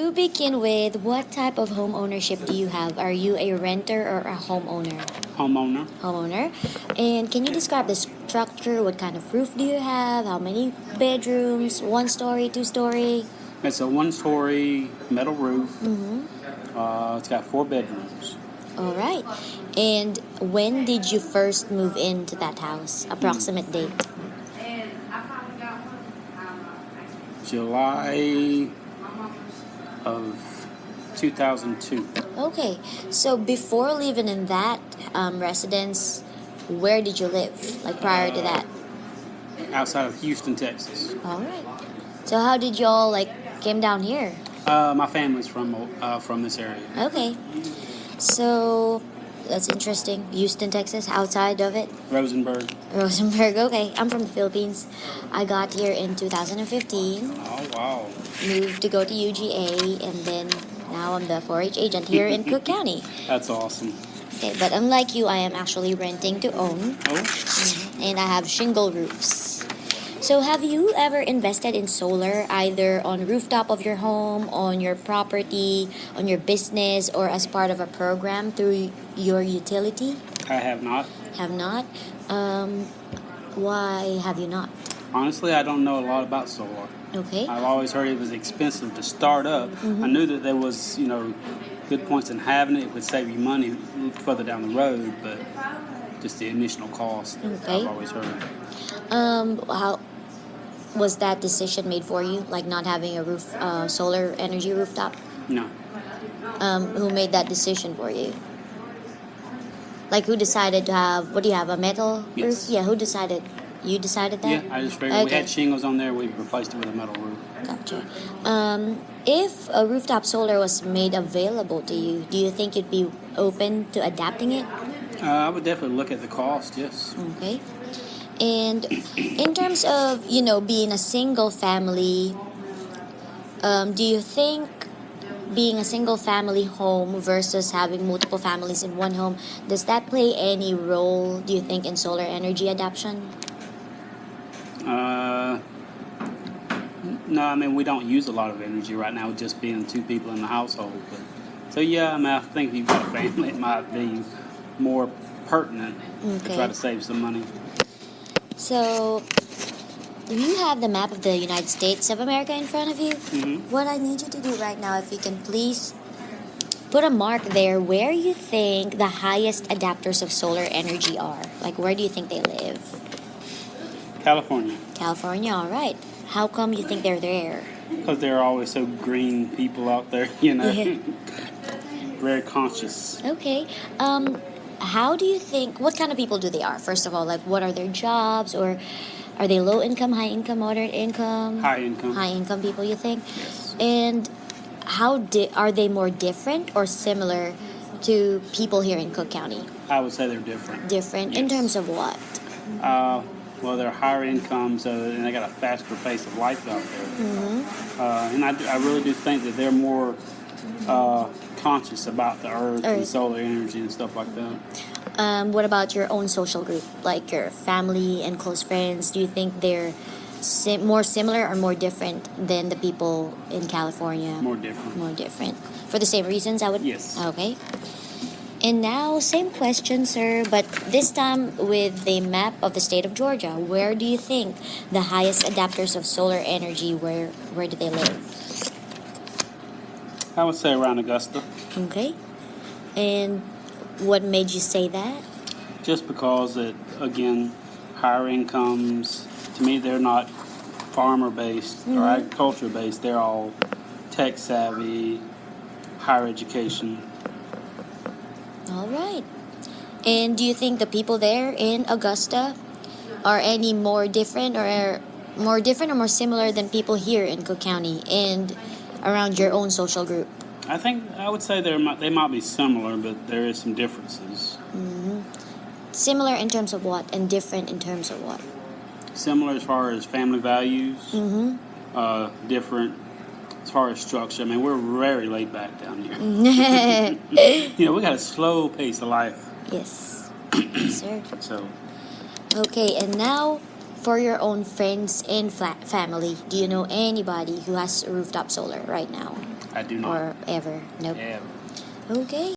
To begin with, what type of home ownership do you have? Are you a renter or a homeowner? Homeowner. Homeowner. And can you describe the structure? What kind of roof do you have? How many bedrooms? One story, two story? It's a one-story metal roof. Mm-hmm. Uh, it's got four bedrooms. All right. And when did you first move into that house? Approximate date? July of 2002. Okay. So before living in that um, residence, where did you live? Like prior to that? Outside of Houston, Texas. All right. So how did y'all like came down here? Uh, my family's from uh, from this area. Okay. So that's interesting. Houston, Texas, outside of it. Rosenberg. Rosenberg, okay. I'm from the Philippines. I got here in 2015, Oh wow. moved to go to UGA, and then now I'm the 4 H agent here in Cook County. That's awesome. Okay, but unlike you, I am actually renting to own, Oh, and I have shingle roofs. So, have you ever invested in solar either on rooftop of your home, on your property, on your business, or as part of a program through your utility? I have not. Have not. Um, why have you not? Honestly, I don't know a lot about solar. Okay. I've always heard it was expensive to start up. I knew that there was, you know, good points in having it. It would save you money further down the road, but just the initial cost. Okay. I've always heard. Um, how was that decision made for you? Like not having a roof, uh, solar energy rooftop? No. Um, who made that decision for you? Like who decided to have? What do you have? A metal Yes. roof? Yeah. Who decided? You decided that? Yeah, I just figured we had shingles on there. We replaced it with a metal roof. Gotcha. Um, if a rooftop solar was made available to you, do you think you'd be open to adapting it? Uh, I would definitely look at the cost. Yes. Okay. And in terms of, you know, being a single family, um, do you think being a single family home versus having multiple families in one home, does that play any role, do you think, in solar energy adoption? Uh, no, I mean we don't use a lot of energy right now, just being two people in the household. But so yeah, I mean I think if you've got a family, it might be more pertinent to try to save some money. So, you have the map of the United States of America in front of you. hmm What I need you to do right now, if you can please put a mark there where you think the highest adapters of solar energy are. Like, where do you think they live? California, California, all right. How come you think they're there? because there are always so green people out there, you know, very conscious. Okay. Um, how do you think, what kind of people do they are? First of all, like, what are their jobs? Or are they low income, high income, moderate income? High income. High income people, you think? Yes. And how di- are they more different or similar to people here in Cook County? I would say they're different. Different in terms of what? Uh, well, they're higher income, so and they got a faster pace of life out there. Mm-hmm. Uh, and I, do- I really do think that they're more uh, conscious about the earth, and solar energy and stuff like that. Um, what about your own social group, like your family and close friends? Do you think they're sim- more similar or more different than the people in California? More different. More different. For the same reasons, I would. Yes. Okay. And now, same question, sir, but this time with the map of the state of Georgia. Where do you think the highest adapters of solar energy? Where where do they live? I would say around Augusta, Okay. And what made you say that? just because it again, higher incomes. To me, they're not farmer based or Mhm. agriculture based. They're all tech savvy, higher education. All right. And do you think the people there in Augusta are any more different or more different or more similar than people here in Cook County and around your own social group? I think I would say they might they might be similar, but there is some differences. Similar in terms of what and different in terms of what? Similar as far as family values, Mm-hmm. uh, different as far as structure. I mean, we're very laid back down here. You know, we got a slow pace of life. Yes, sir. So, Okay, and now for your own friends and family, do you know anybody who has rooftop solar right now I do not. or ever? Nope. Yeah. Okay.